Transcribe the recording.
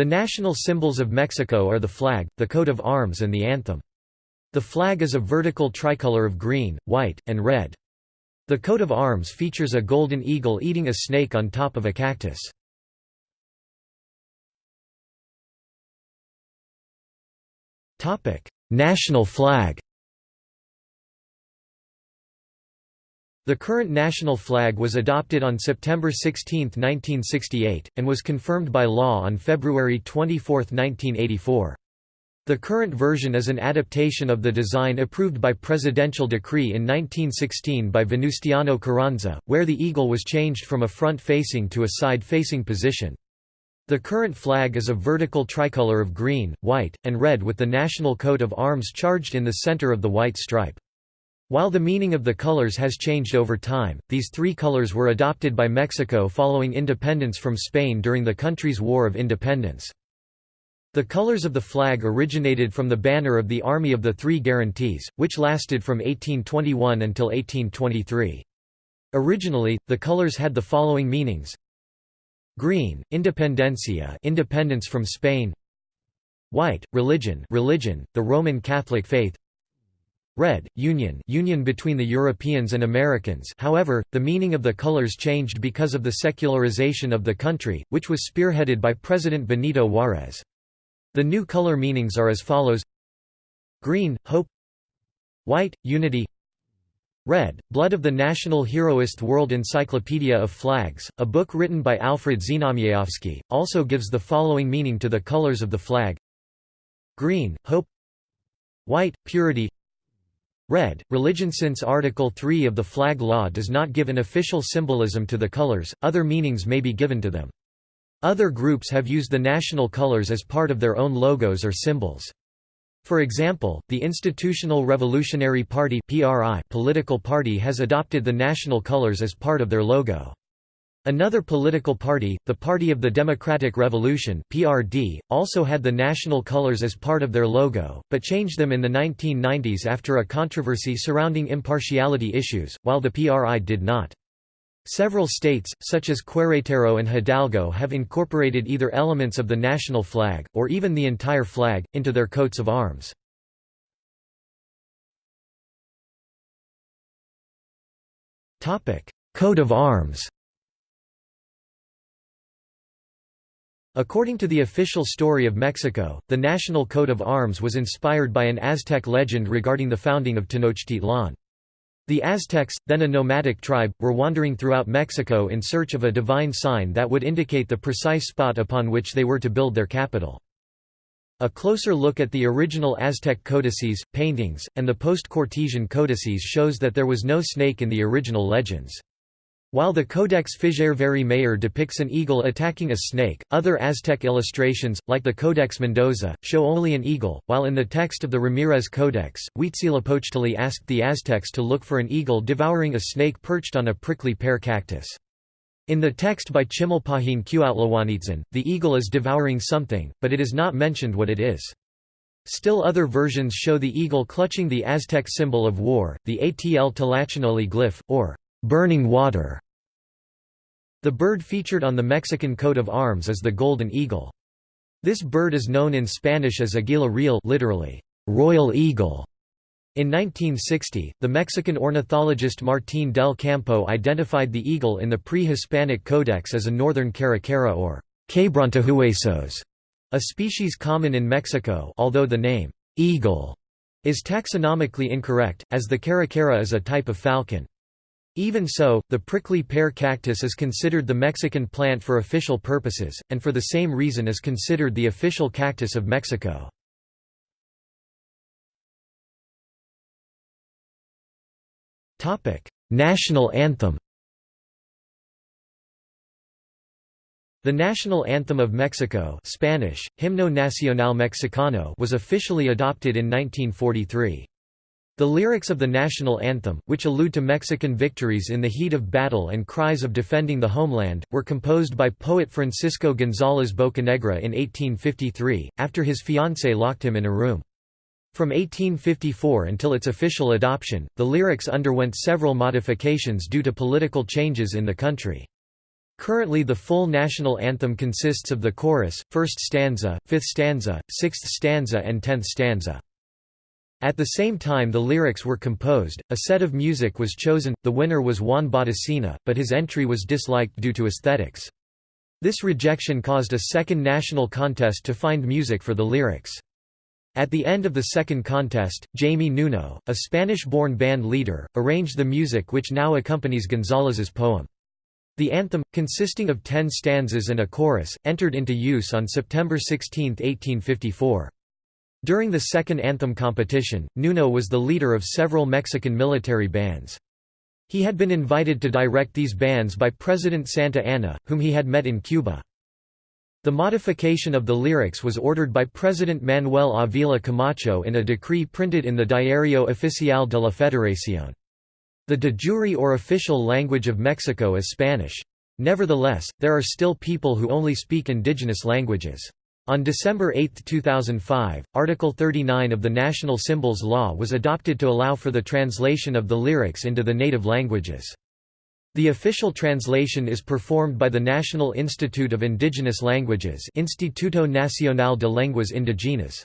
The national symbols of Mexico are the flag, the coat of arms and the anthem. The flag is a vertical tricolor of green, white, and red. The coat of arms features a golden eagle eating a snake on top of a cactus. National flag The current national flag was adopted on September 16, 1968, and was confirmed by law on February 24, 1984. The current version is an adaptation of the design approved by presidential decree in 1916 by Venustiano Carranza, where the eagle was changed from a front-facing to a side-facing position. The current flag is a vertical tricolor of green, white, and red with the national coat of arms charged in the center of the white stripe. While the meaning of the colors has changed over time, these three colors were adopted by Mexico following independence from Spain during the country's War of Independence. The colors of the flag originated from the banner of the Army of the Three Guarantees, which lasted from 1821 until 1823. Originally, the colors had the following meanings. Green, Independencia independence from Spain White, religion religion, the Roman Catholic faith Red, Union union between the Europeans and Americans. However, the meaning of the colors changed because of the secularization of the country, which was spearheaded by President Benito Juárez. The new color meanings are as follows. Green, hope. White, unity. Red, Blood of the National Heroist World Encyclopedia of Flags, a book written by Alfred Znamierowski, also gives the following meaning to the colors of the flag. Green, hope. White, purity Red, religion Since Article 3 of the flag law does not give an official symbolism to the colors, other meanings may be given to them. Other groups have used the national colors as part of their own logos or symbols. For example, the Institutional Revolutionary Party political party has adopted the national colors as part of their logo. Another political party, the Party of the Democratic Revolution (PRD), also had the national colors as part of their logo, but changed them in the 1990s after a controversy surrounding impartiality issues, while the PRI did not. Several states, such as Querétaro and Hidalgo have incorporated either elements of the national flag, or even the entire flag, into their coats of arms. Coat of arms According to the official story of Mexico, the national coat of arms was inspired by an Aztec legend regarding the founding of Tenochtitlan. The Aztecs, then a nomadic tribe, were wandering throughout Mexico in search of a divine sign that would indicate the precise spot upon which they were to build their capital. A closer look at the original Aztec codices, paintings, and the post-Cortesian codices shows that there was no snake in the original legends. While the Codex Fejérváry-Mayer depicts an eagle attacking a snake, other Aztec illustrations, like the Codex Mendoza, show only an eagle, while in the text of the Ramirez Codex, Huitzilopochtli asked the Aztecs to look for an eagle devouring a snake perched on a prickly pear cactus. In the text by Chimalpahin Cuauhtlehuanitzin, the eagle is devouring something, but it is not mentioned what it is. Still other versions show the eagle clutching the Aztec symbol of war, the Atl Tlachinolli glyph, or burning water. The bird featured on the Mexican coat of arms is the golden eagle. This bird is known in Spanish as Aguila real literally, royal eagle. In 1960, the Mexican ornithologist Martín del Campo identified the eagle in the pre-Hispanic codex as a northern caracara or quebrantahuesos, a species common in Mexico although the name, eagle, is taxonomically incorrect, as the caracara is a type of falcon. Even so, the prickly pear cactus is considered the Mexican plant for official purposes, and for the same reason is considered the official cactus of Mexico. National anthem The national anthem of Mexico Spanish, Himno Nacional Mexicano was officially adopted in 1943. The lyrics of the national anthem, which allude to Mexican victories in the heat of battle and cries of defending the homeland, were composed by poet Francisco González Bocanegra in 1853, after his fiancée locked him in a room. From 1854 until its official adoption, the lyrics underwent several modifications due to political changes in the country. Currently the full national anthem consists of the chorus, first stanza, fifth stanza, sixth stanza and tenth stanza. At the same time the lyrics were composed, a set of music was chosen, the winner was Juan Bottesini, but his entry was disliked due to aesthetics. This rejection caused a second national contest to find music for the lyrics. At the end of the second contest, Jaime Nuno, a Spanish-born band leader, arranged the music which now accompanies González's poem. The anthem, consisting of ten stanzas and a chorus, entered into use on September 16, 1854. During the second anthem competition, Nuno was the leader of several Mexican military bands. He had been invited to direct these bands by President Santa Anna, whom he had met in Cuba. The modification of the lyrics was ordered by President Manuel Avila Camacho in a decree printed in the Diario Oficial de la Federación. The de jure or official language of Mexico is Spanish. Nevertheless, there are still people who only speak indigenous languages. On December 8, 2005, Article 39 of the National Symbols Law was adopted to allow for the translation of the lyrics into the native languages. The official translation is performed by the National Institute of Indigenous Languages Instituto Nacional de Lenguas Indígenas.